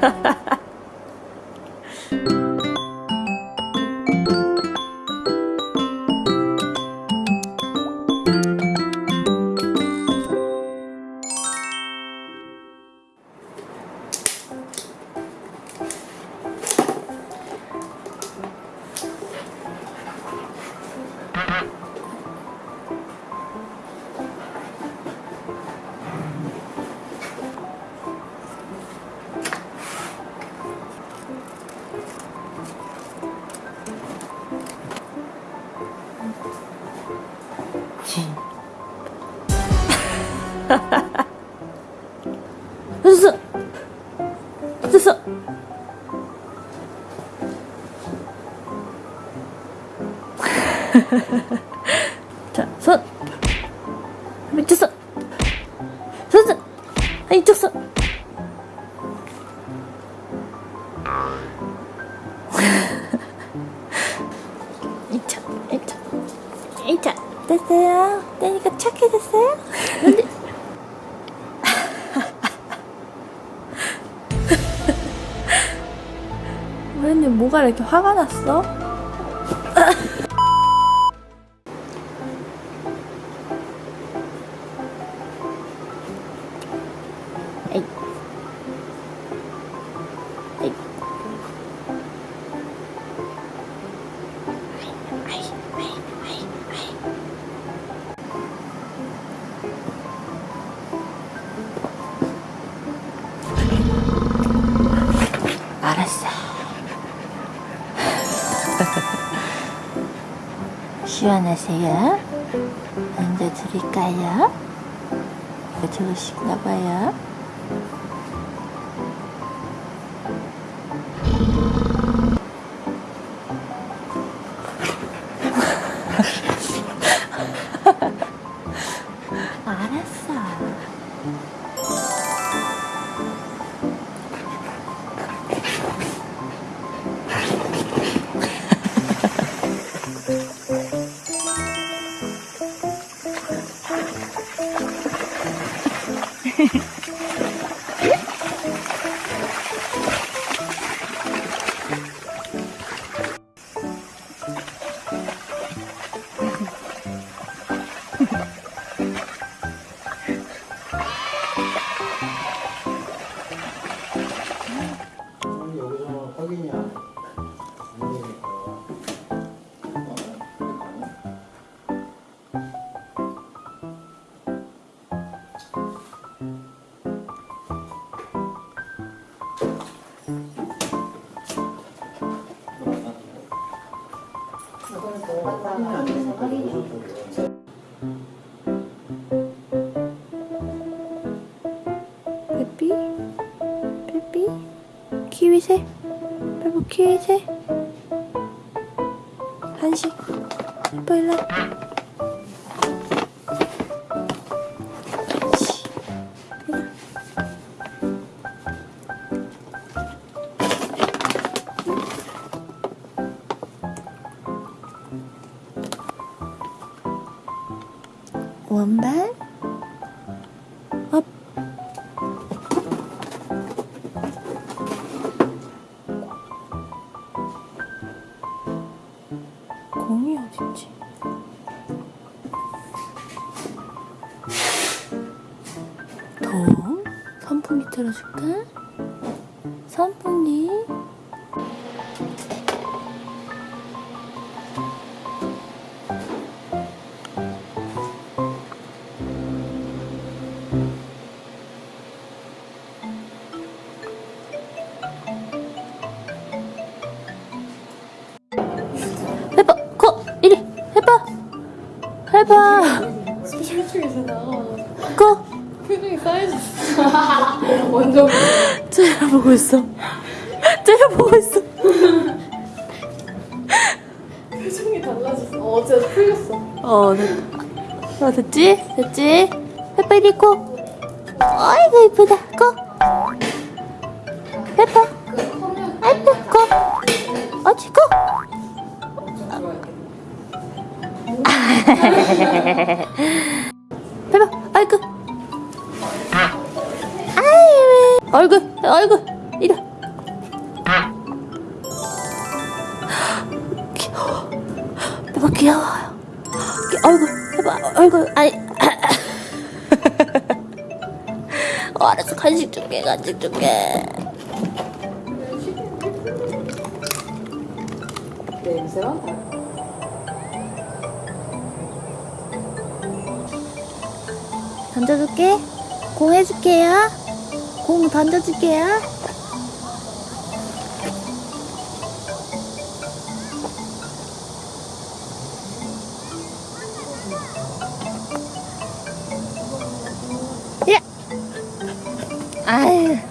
Ha ha ha. 됐어 됐어 이쪽 손. 손 아, 이쪽 손. 이차 이차 이차 됐어요? 떼니까 착해졌어요? 뭐가 이렇게 화가 났어? 시원하세요? 앉아 드릴까요? 좋으신가 봐요. 빼삐? 빼삐? 키위새 빼빼 키위새 한식? 빼빼 일로 원반 업 공이 어딨지? 더 선풍기 틀어줄까? 선풍기 해봐 혈중에서 거? 표정이 쌓여졌어. 완전 째려보고 있어. 째려보고 있어. 표정이 달라졌어. 어제 풀렸어. 어 됐다 어, 됐지? 됐지? 이리 고. 아이고 이쁘다. 고. 해봐 아이고 고. 어찌 고 봐봐 얼굴 아. 아. 아이 얼굴 얼굴 이리 귀여워 귀여워요. 얼굴 봐봐 얼굴 아니 어, 알았어 간식 줄게 간식 줄게. 냄새가 던져줄게. 공 해줄게요. 공 던져줄게요. 예. 아유.